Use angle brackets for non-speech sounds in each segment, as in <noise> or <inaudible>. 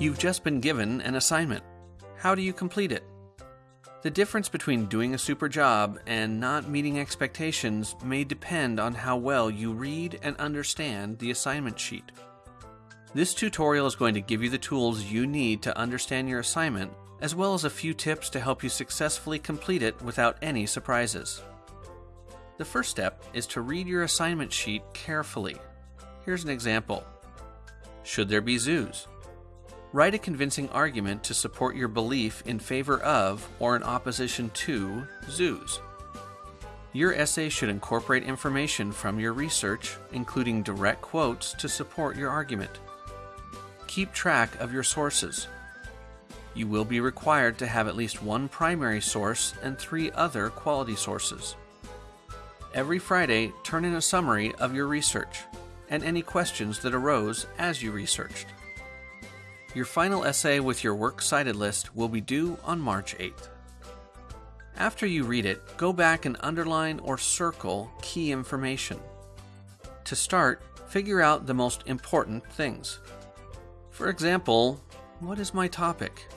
You've just been given an assignment. How do you complete it? The difference between doing a super job and not meeting expectations may depend on how well you read and understand the assignment sheet. This tutorial is going to give you the tools you need to understand your assignment, as well as a few tips to help you successfully complete it without any surprises. The first step is to read your assignment sheet carefully. Here's an example Should there be zoos? Write a convincing argument to support your belief in favor of or in opposition to zoos. Your essay should incorporate information from your research, including direct quotes to support your argument. Keep track of your sources. You will be required to have at least one primary source and three other quality sources. Every Friday, turn in a summary of your research and any questions that arose as you researched. Your final essay with your works cited list will be due on March 8th. After you read it, go back and underline or circle key information. To start, figure out the most important things. For example, what is my topic?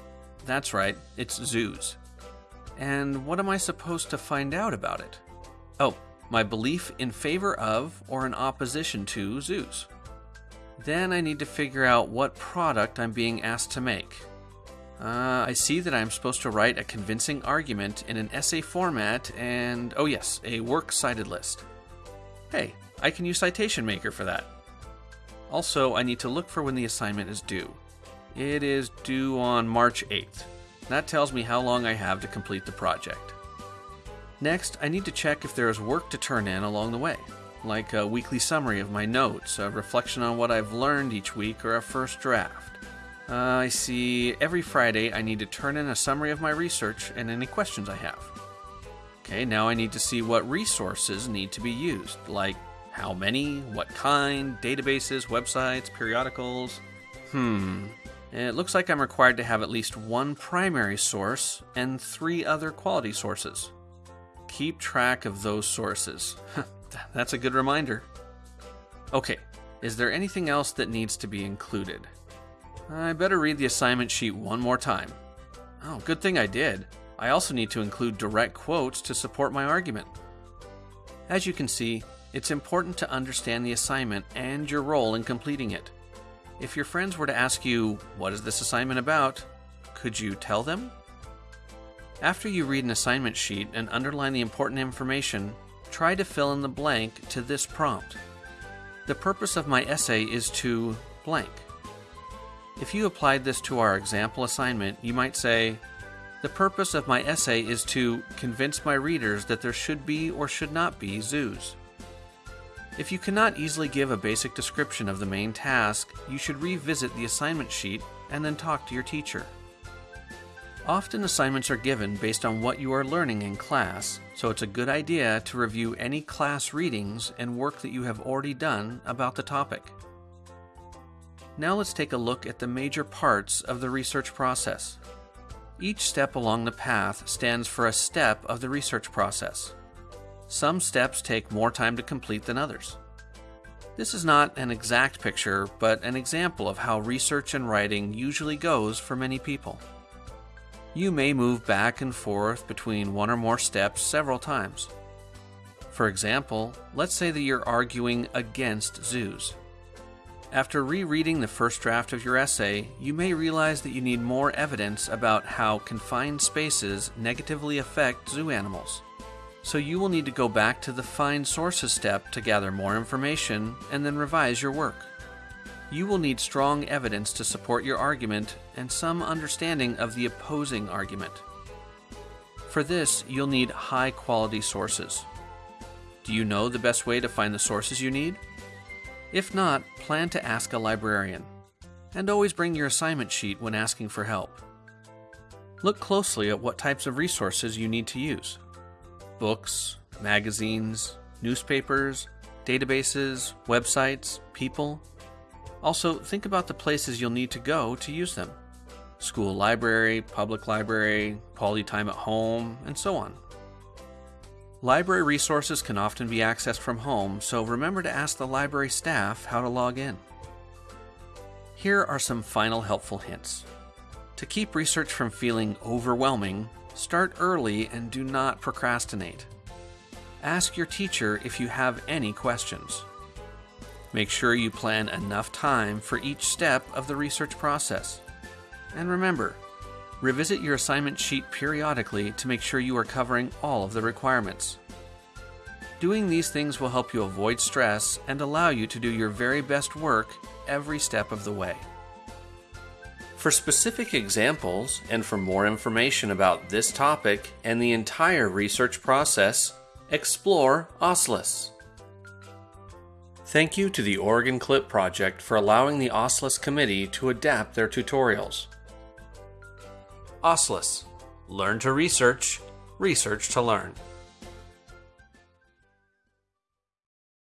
That's right, it's zoos. And what am I supposed to find out about it? Oh, my belief in favor of or in opposition to zoos. Then I need to figure out what product I'm being asked to make. Uh, I see that I'm supposed to write a convincing argument in an essay format and, oh yes, a works cited list. Hey, I can use Citation Maker for that. Also, I need to look for when the assignment is due. It is due on March 8th. That tells me how long I have to complete the project. Next, I need to check if there is work to turn in along the way like a weekly summary of my notes, a reflection on what I've learned each week, or a first draft. Uh, I see every Friday I need to turn in a summary of my research and any questions I have. Okay, now I need to see what resources need to be used, like how many, what kind, databases, websites, periodicals. Hmm. It looks like I'm required to have at least one primary source and three other quality sources. Keep track of those sources. <laughs> That's a good reminder. Okay, is there anything else that needs to be included? I better read the assignment sheet one more time. Oh, good thing I did. I also need to include direct quotes to support my argument. As you can see, it's important to understand the assignment and your role in completing it. If your friends were to ask you, What is this assignment about? could you tell them? After you read an assignment sheet and underline the important information, try to fill in the blank to this prompt. The purpose of my essay is to blank. If you applied this to our example assignment, you might say, The purpose of my essay is to convince my readers that there should be or should not be zoos. If you cannot easily give a basic description of the main task, you should revisit the assignment sheet and then talk to your teacher. Often assignments are given based on what you are learning in class, so it's a good idea to review any class readings and work that you have already done about the topic. Now let's take a look at the major parts of the research process. Each step along the path stands for a step of the research process. Some steps take more time to complete than others. This is not an exact picture, but an example of how research and writing usually goes for many people. You may move back and forth between one or more steps several times. For example, let's say that you're arguing against zoos. After rereading the first draft of your essay, you may realize that you need more evidence about how confined spaces negatively affect zoo animals. So you will need to go back to the Find Sources step to gather more information and then revise your work. You will need strong evidence to support your argument and some understanding of the opposing argument. For this, you'll need high quality sources. Do you know the best way to find the sources you need? If not, plan to ask a librarian. And always bring your assignment sheet when asking for help. Look closely at what types of resources you need to use books, magazines, newspapers, databases, websites, people, also, think about the places you'll need to go to use them school library, public library, quality time at home, and so on. Library resources can often be accessed from home, so remember to ask the library staff how to log in. Here are some final helpful hints. To keep research from feeling overwhelming, start early and do not procrastinate. Ask your teacher if you have any questions. Make sure you plan enough time for each step of the research process. And remember, revisit your assignment sheet periodically to make sure you are covering all of the requirements. Doing these things will help you avoid stress and allow you to do your very best work every step of the way. For specific examples and for more information about this topic and the entire research process, explore OSLIS. Thank you to the Oregon Clip Project for allowing the OSLIS committee to adapt their tutorials. OSLIS Learn to research, research to learn.